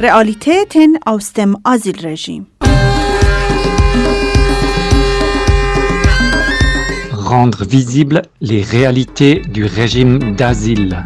Realitäten aus dem Asylregime. Rendre visibles les réalités du régime d'asile.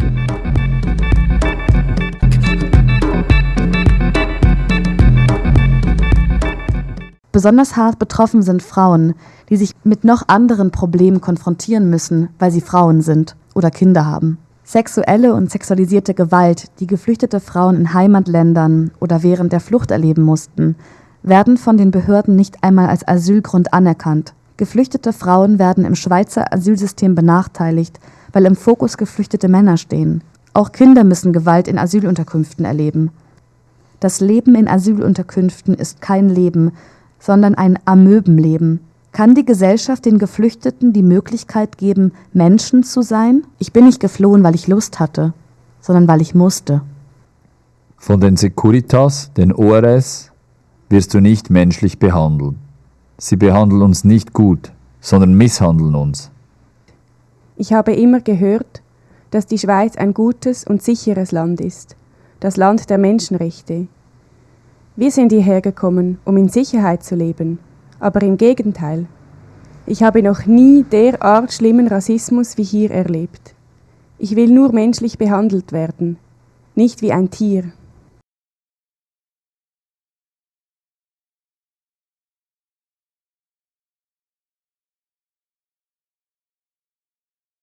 Besonders hart betroffen sind Frauen, die sich mit noch anderen Problemen konfrontieren müssen, weil sie Frauen sind oder Kinder haben. Sexuelle und sexualisierte Gewalt, die geflüchtete Frauen in Heimatländern oder während der Flucht erleben mussten, werden von den Behörden nicht einmal als Asylgrund anerkannt. Geflüchtete Frauen werden im Schweizer Asylsystem benachteiligt, weil im Fokus geflüchtete Männer stehen. Auch Kinder müssen Gewalt in Asylunterkünften erleben. Das Leben in Asylunterkünften ist kein Leben, sondern ein Amöbenleben. Kann die Gesellschaft den Geflüchteten die Möglichkeit geben, Menschen zu sein? Ich bin nicht geflohen, weil ich Lust hatte, sondern weil ich musste. Von den Securitas, den ORS, wirst du nicht menschlich behandelt. Sie behandeln uns nicht gut, sondern misshandeln uns. Ich habe immer gehört, dass die Schweiz ein gutes und sicheres Land ist, das Land der Menschenrechte. Wir sind hierher gekommen, um in Sicherheit zu leben, aber im Gegenteil. Ich habe noch nie derart schlimmen Rassismus wie hier erlebt. Ich will nur menschlich behandelt werden, nicht wie ein Tier.